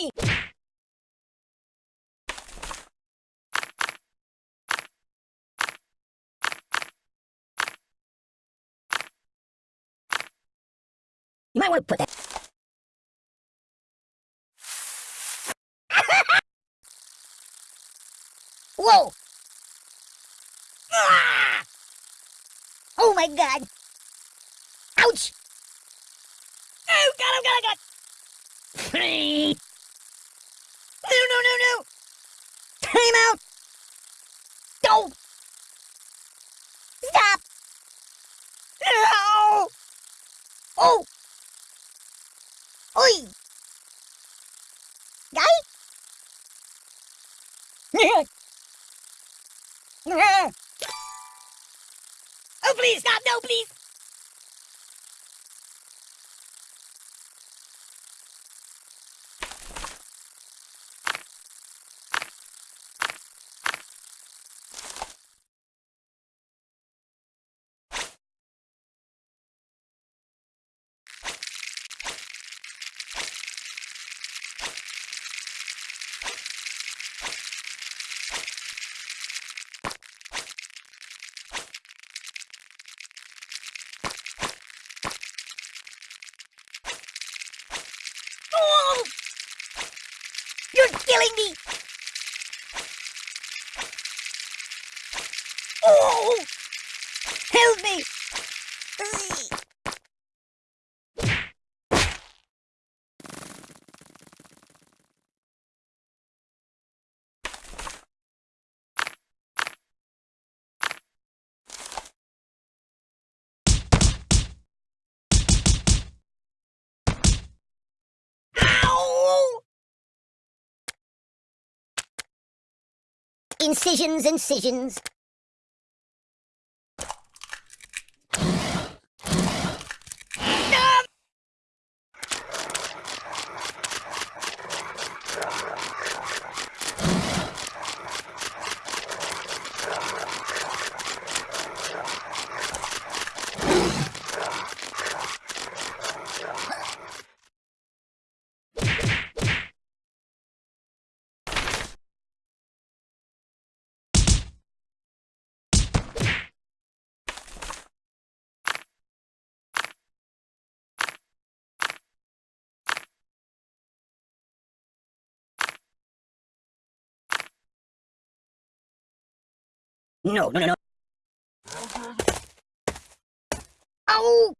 You might want to put that... Whoa! Ah! Oh my god! Ouch! Oh god, oh god, oh god! no, no, no, no! Time out! Don't! Stop! No! Oh! Oi! Guy? oh, please, stop! No, please! Oh! You're killing me! Help me! Incisions, incisions. No! No, no, no, no. Ow!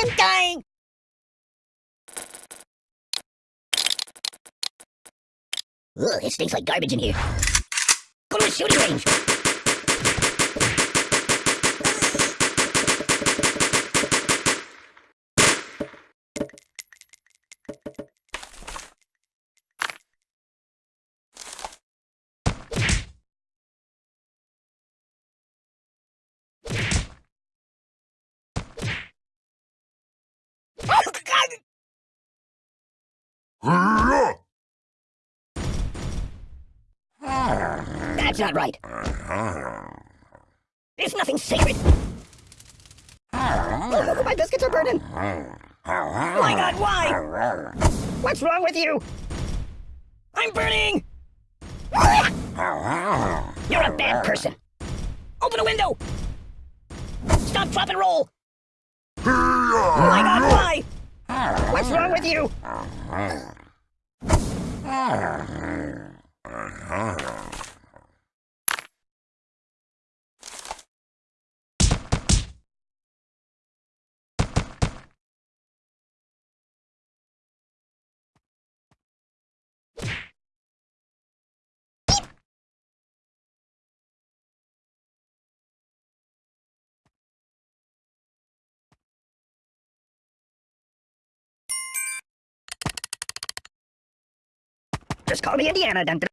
I'm dying! Ugh, it stinks like garbage in here. Go to a shooting range! That's not right. There's nothing sacred. Oh, my biscuits are burning. My God, why? What's wrong with you? I'm burning. You're a bad person. Open a window. Stop, drop, and roll. My God, why? What's wrong with you? Ah. ah, ah. Just call me Indiana, dun.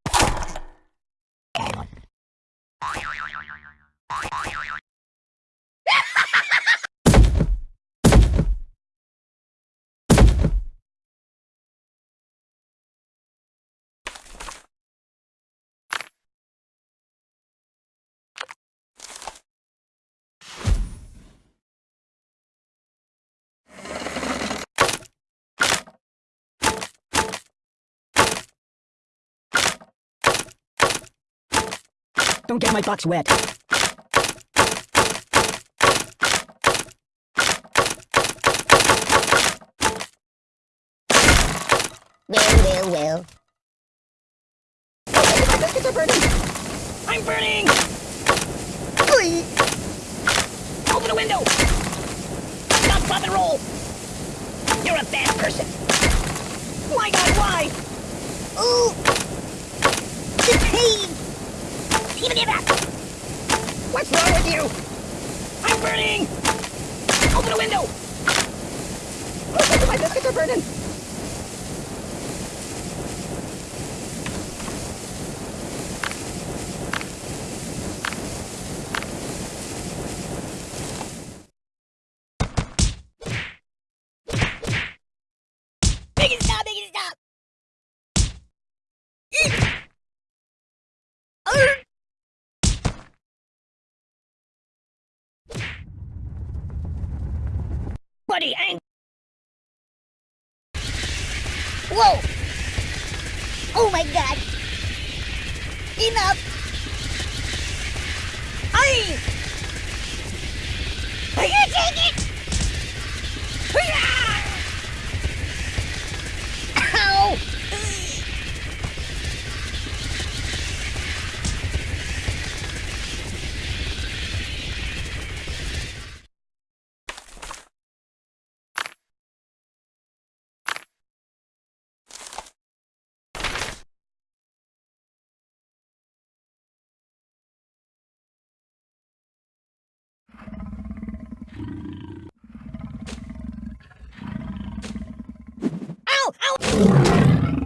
Don't get my box wet. Well, well, well. My biscuits are burning! I'm burning! Oy! Open the window! Stop, drop, and roll! You're a bad person! My god, why? Ooh! The pain! Even if that! What's wrong with you? I'm burning! Open the window! Oh, my biscuits are burning! Make it stop! Make it stop! Arr! Buddy, ang- Whoa! Oh my god! Enough! Ow!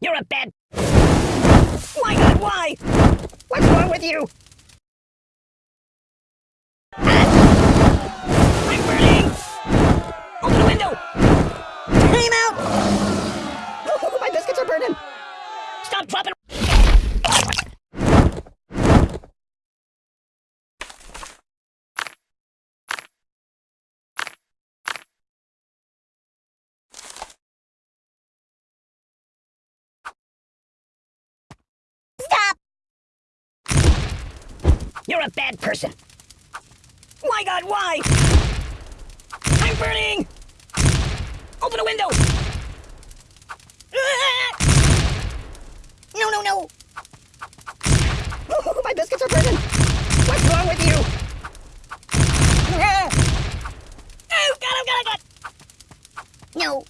You're a bad... My god, why? What's wrong with you? Ah! I'm burning! Open the window! Time out! My biscuits are burning! Stop, drop, and... Stop! You're a bad person! My god, why? I'm burning! Open the window! No, no, no! Oh, my biscuits are burning! What's wrong with you? Oh, God, oh, God, oh, God! No!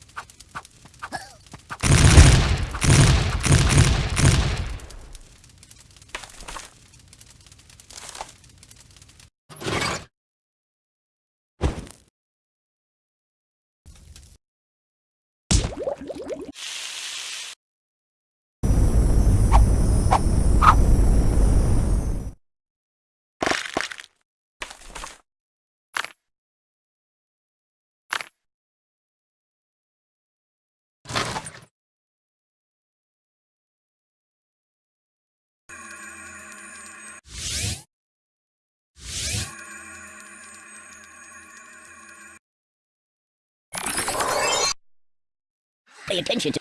Pay attention to...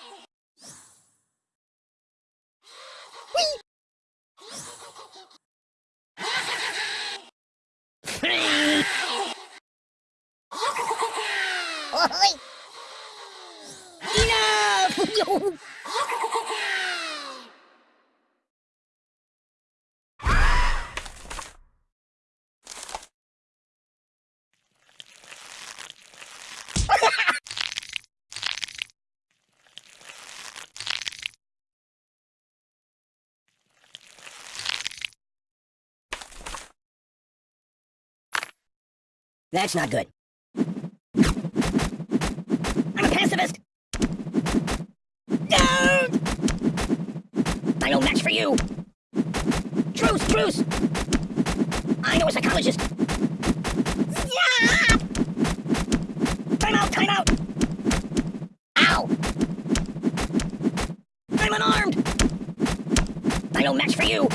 Oi! That's not good. I'm a pacifist! Don't! I no match for you! Truce, truce! I know a psychologist! Yeah! Time out, time out! Ow! I'm unarmed! I no match for you!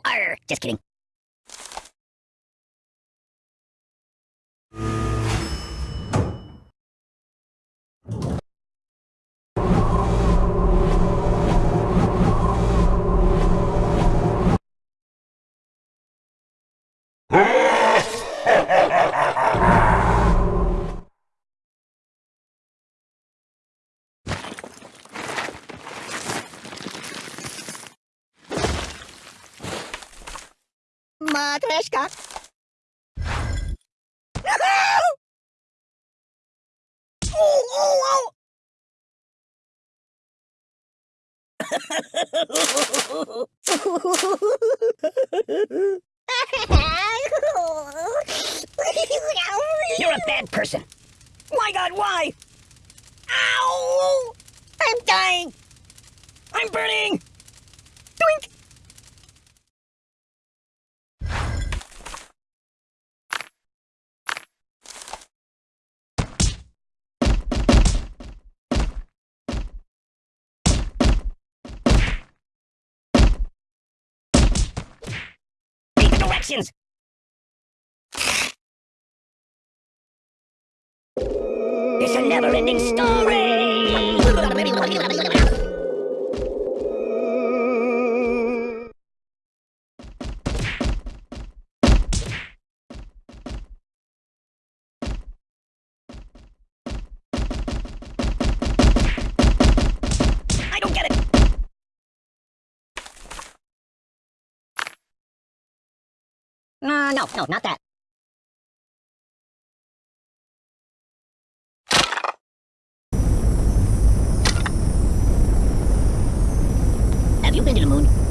Pirate, arr! Just kidding. Oh, oh, oh! You're a bad person. My god, why? Ow! I'm dying! I'm burning! Directions! It's a never-ending story! No, no, not that. Have you been to the moon?